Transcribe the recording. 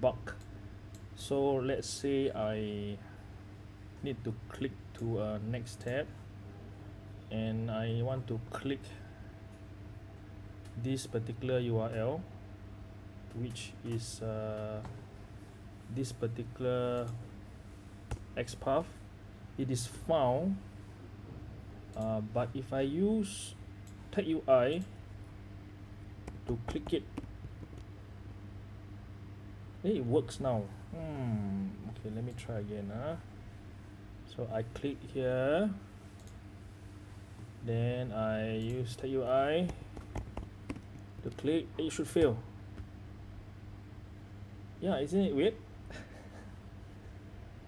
bug so let's say I need to click to a next tab. And I want to click this particular URL which is uh, this particular XPath it is found uh, but if I use TagUI to click it hey, it works now. Hmm okay let me try again huh? so I click here. Then I use TagUI to click. Eh, it should fail. Yeah isn't it weird